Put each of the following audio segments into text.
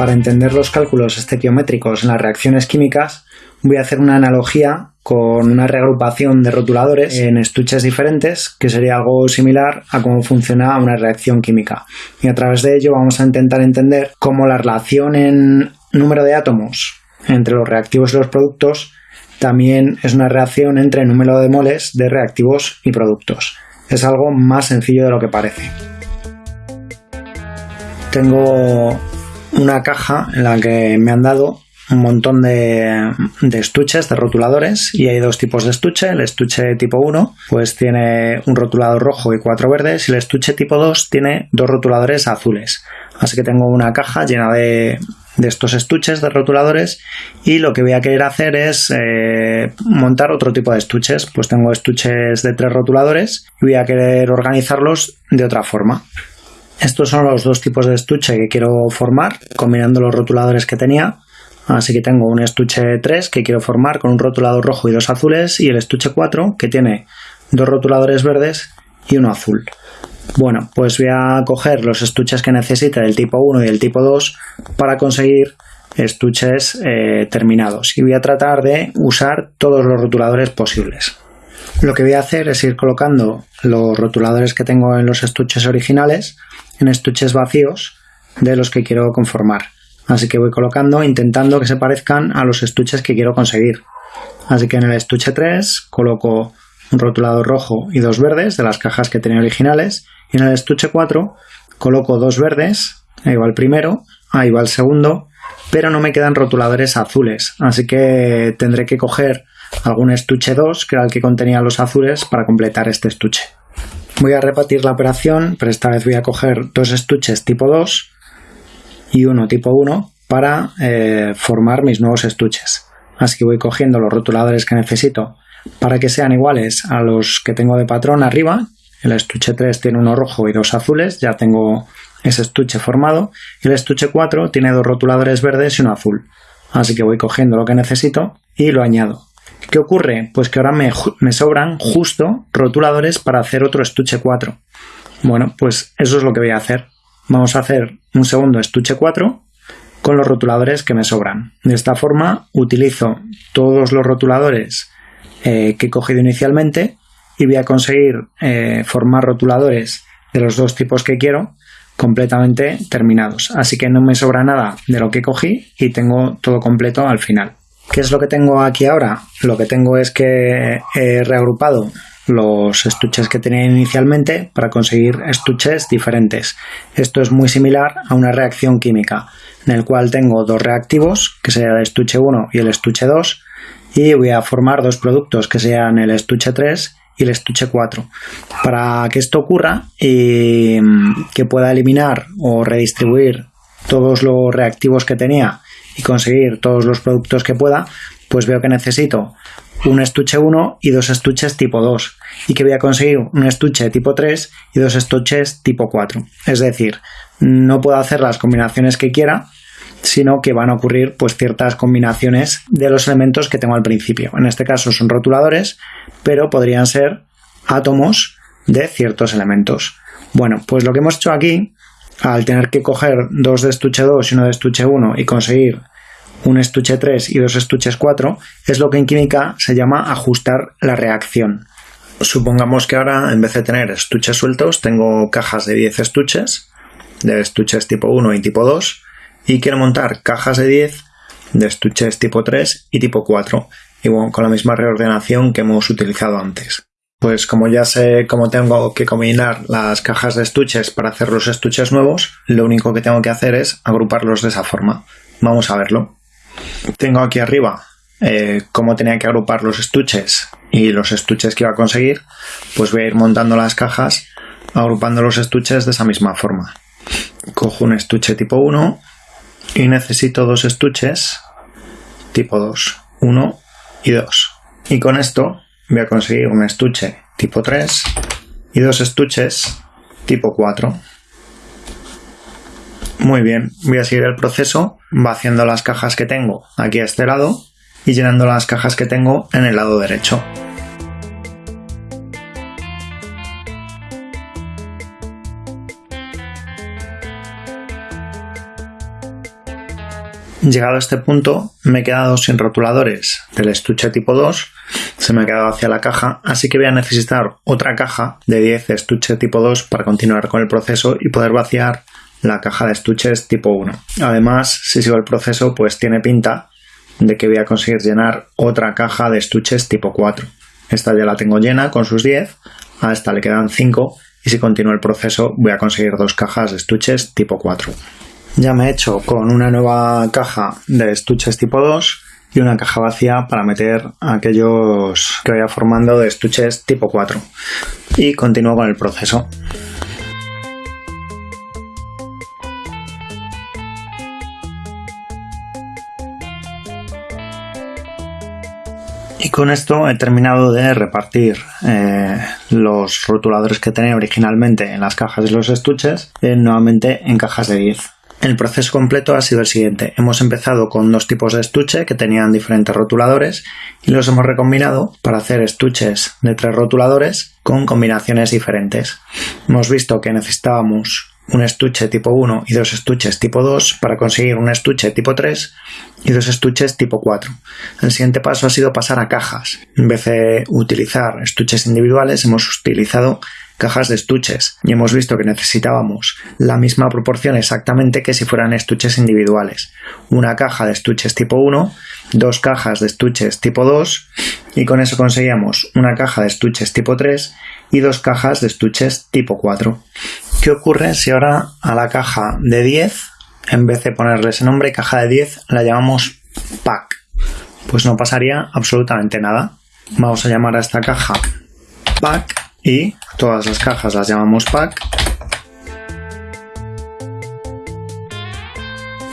Para entender los cálculos estequiométricos en las reacciones químicas, voy a hacer una analogía con una reagrupación de rotuladores en estuches diferentes, que sería algo similar a cómo funciona una reacción química. Y a través de ello vamos a intentar entender cómo la relación en número de átomos entre los reactivos y los productos también es una reacción entre el número de moles de reactivos y productos. Es algo más sencillo de lo que parece. Tengo una caja en la que me han dado un montón de, estuches, de rotuladores, y hay dos tipos de estuche. El estuche tipo 1 pues tiene un rotulador rojo y cuatro verdes, y el estuche tipo 2 tiene dos rotuladores azules. Así que tengo una caja llena de, estos estuches de rotuladores y lo que voy a querer hacer es eh, montar otro tipo de estuches. Pues tengo estuches de tres rotuladores y voy a querer organizarlos de otra forma. Estos son los dos tipos de estuche que quiero formar, combinando los rotuladores que tenía. Así que tengo un estuche 3 que quiero formar con un rotulador rojo y dos azules y el estuche 4 que tiene dos rotuladores verdes y uno azul. Bueno, pues voy a coger los estuches que necesite del tipo 1 y del tipo 2 para conseguir estuches eh, terminados y voy a tratar de usar todos los rotuladores posibles. Lo que voy a hacer es ir colocando los rotuladores que tengo en los estuches originales en estuches vacíos de los que quiero conformar. Así que voy colocando intentando que se parezcan a los estuches que quiero conseguir. Así que en el estuche 3 coloco un rotulador rojo y dos verdes de las cajas que tenía originales y en el estuche 4 coloco dos verdes, ahí va el primero, ahí va el segundo, pero no me quedan rotuladores azules, así que tendré que coger algún estuche 2, que era el que contenía los azules, para completar este estuche. Voy a repetir la operación, pero esta vez voy a coger dos estuches tipo 2 y uno tipo 1 para eh, formar mis nuevos estuches. Así que voy cogiendo los rotuladores que necesito para que sean iguales a los que tengo de patrón arriba. El estuche 3 tiene uno rojo y dos azules, ya tengo ese estuche formado. Y el estuche 4 tiene dos rotuladores verdes y uno azul. Así que voy cogiendo lo que necesito y lo añado. ¿Qué ocurre? Pues que ahora me, sobran justo rotuladores para hacer otro estuche 4. Bueno, pues eso es lo que voy a hacer. Vamos a hacer un segundo estuche 4 con los rotuladores que me sobran. De esta forma utilizo todos los rotuladores eh, que he cogido inicialmente y voy a conseguir eh, formar rotuladores de los dos tipos que quiero completamente terminados. Así que no me sobra nada de lo que cogí y tengo todo completo al final. ¿Qué es lo que tengo aquí ahora? Lo que tengo es que he reagrupado los estuches que tenía inicialmente para conseguir estuches diferentes. Esto es muy similar a una reacción química, en el cual tengo dos reactivos, que sería el estuche 1 y el estuche 2, y voy a formar dos productos que sean el estuche 3 y el estuche 4. Para que esto ocurra y que pueda eliminar o redistribuir todos los reactivos que tenía y conseguir todos los productos que pueda, pues veo que necesito un estuche 1 y dos estuches tipo 2 y que voy a conseguir un estuche tipo 3 y dos estuches tipo 4. Es decir, no puedo hacer las combinaciones que quiera, sino que van a ocurrir pues ciertas combinaciones de los elementos que tengo al principio. En este caso son rotuladores, pero podrían ser átomos de ciertos elementos. Bueno, pues lo que hemos hecho aquí al tener que coger dos de estuche 2 y uno de estuche 1 y conseguir un estuche 3 y dos estuches 4, es lo que en química se llama ajustar la reacción. Supongamos que ahora, en vez de tener estuches sueltos, tengo cajas de 10 estuches, de estuches tipo 1 y tipo 2, y quiero montar cajas de 10 de estuches tipo 3 y tipo 4, y con la misma reordenación que hemos utilizado antes. Pues como ya sé cómo tengo que combinar las cajas de estuches para hacer los estuches nuevos, lo único que tengo que hacer es agruparlos de esa forma. Vamos a verlo. Tengo aquí arriba eh, cómo tenía que agrupar los estuches y los estuches que iba a conseguir. Pues voy a ir montando las cajas agrupando los estuches de esa misma forma. Cojo un estuche tipo 1 y necesito dos estuches tipo 2. 1 y 2. Y con esto voy a conseguir un estuche tipo 3 y dos estuches tipo 4. Muy bien, voy a seguir el proceso vaciando las cajas que tengo aquí a este lado y llenando las cajas que tengo en el lado derecho. Llegado a este punto, me he quedado sin rotuladores del estuche tipo 2, se me ha quedado hacia la caja, así que voy a necesitar otra caja de 10 estuche tipo 2 para continuar con el proceso y poder vaciar la caja de estuches tipo 1. Además, si sigo el proceso, pues tiene pinta de que voy a conseguir llenar otra caja de estuches tipo 4. Esta ya la tengo llena con sus 10, a esta le quedan 5 y si continúo el proceso voy a conseguir dos cajas de estuches tipo 4. Ya me he hecho con una nueva caja de estuches tipo 2 y una caja vacía para meter aquellos que vaya formando de estuches tipo 4. Y continúo con el proceso. Y con esto he terminado de repartir eh, los rotuladores que tenía originalmente en las cajas de los estuches eh, nuevamente en cajas de 10. El proceso completo ha sido el siguiente. Hemos empezado con dos tipos de estuche que tenían diferentes rotuladores y los hemos recombinado para hacer estuches de tres rotuladores con combinaciones diferentes. Hemos visto que necesitábamos un estuche tipo 1 y dos estuches tipo 2 para conseguir un estuche tipo 3 y dos estuches tipo 4. El siguiente paso ha sido pasar a cajas. En vez de utilizar estuches individuales, hemos utilizado cajas de estuches y hemos visto que necesitábamos la misma proporción exactamente que si fueran estuches individuales. Una caja de estuches tipo 1, dos cajas de estuches tipo 2 y con eso conseguíamos una caja de estuches tipo 3 y dos cajas de estuches tipo 4. ¿Qué ocurre si ahora a la caja de 10, en vez de ponerle ese nombre, caja de 10, la llamamos pack? Pues no pasaría absolutamente nada. Vamos a llamar a esta caja pack y todas las cajas las llamamos pack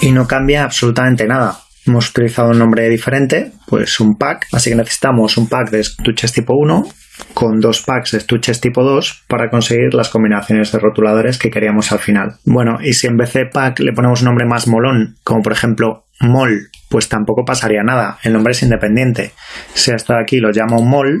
y no cambia absolutamente nada. Hemos utilizado un nombre diferente, pues un pack, así que necesitamos un pack de estuches tipo 1 con dos packs de estuches tipo 2 para conseguir las combinaciones de rotuladores que queríamos al final. Bueno, y si en vez de pack le ponemos un nombre más molón, como por ejemplo mol, pues tampoco pasaría nada, el nombre es independiente. Si hasta aquí lo llamo mol,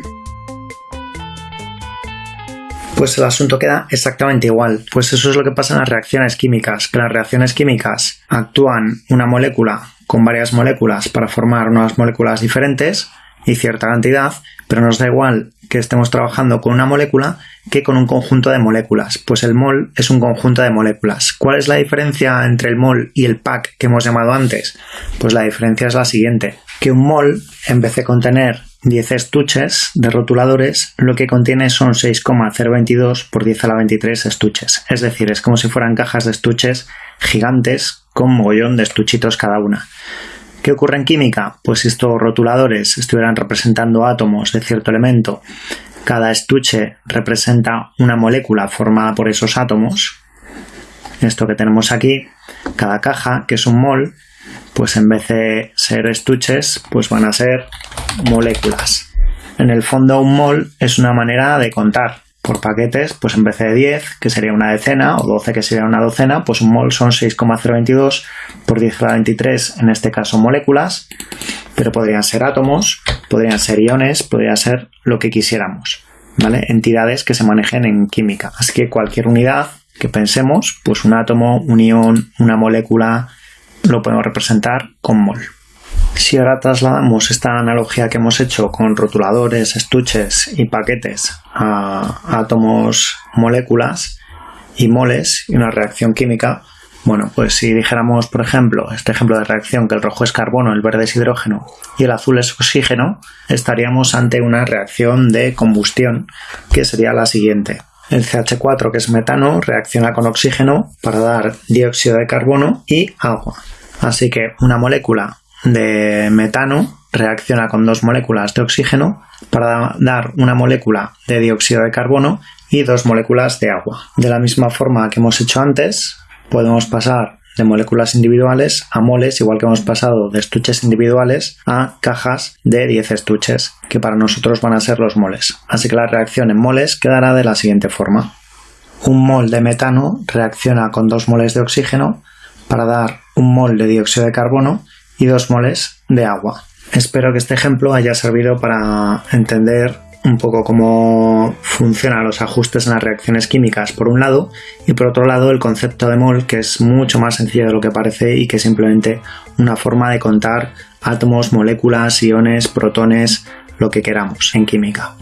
pues el asunto queda exactamente igual. Pues eso es lo que pasa en las reacciones químicas, que las reacciones químicas actúan una molécula con varias moléculas para formar unas moléculas diferentes y cierta cantidad, pero nos da igual que estemos trabajando con una molécula que con un conjunto de moléculas. Pues el mol es un conjunto de moléculas. ¿Cuál es la diferencia entre el mol y el pack que hemos llamado antes? Pues la diferencia es la siguiente, que un mol, en vez de contener 10 estuches de rotuladores, lo que contiene son 6,022 por 10 a la 23 estuches. Es decir, es como si fueran cajas de estuches gigantes con mogollón de estuchitos cada una. ¿Qué ocurre en química? Pues si estos rotuladores estuvieran representando átomos de cierto elemento, cada estuche representa una molécula formada por esos átomos. Esto que tenemos aquí, cada caja, que es un mol, pues en vez de ser estuches, pues van a ser moléculas. En el fondo un mol es una manera de contar. Por paquetes, pues en vez de 10, que sería una decena, o 12, que sería una docena, pues un mol son 6,022 por 10 a la 23, en este caso moléculas, pero podrían ser átomos, podrían ser iones, podría ser lo que quisiéramos, ¿vale? Entidades que se manejen en química. Así que cualquier unidad que pensemos, pues un átomo, un ion, una molécula, lo podemos representar con mol. Si ahora trasladamos esta analogía que hemos hecho con rotuladores, estuches y paquetes a átomos, moléculas y moles y una reacción química, bueno, pues si dijéramos, por ejemplo, este ejemplo de reacción que el rojo es carbono, el verde es hidrógeno y el azul es oxígeno, estaríamos ante una reacción de combustión que sería la siguiente. El CH4, que es metano, reacciona con oxígeno para dar dióxido de carbono y agua. Así que una molécula de metano reacciona con dos moléculas de oxígeno para dar una molécula de dióxido de carbono y dos moléculas de agua. De la misma forma que hemos hecho antes, podemos pasar de moléculas individuales a moles, igual que hemos pasado de estuches individuales a cajas de 10 estuches, que para nosotros van a ser los moles. Así que la reacción en moles quedará de la siguiente forma. Un mol de metano reacciona con dos moles de oxígeno para dar un mol de dióxido de carbono y dos moles de agua. Espero que este ejemplo haya servido para entender un poco cómo funcionan los ajustes en las reacciones químicas por un lado y por otro lado el concepto de mol que es mucho más sencillo de lo que parece y que es simplemente una forma de contar átomos, moléculas, iones, protones, lo que queramos en química.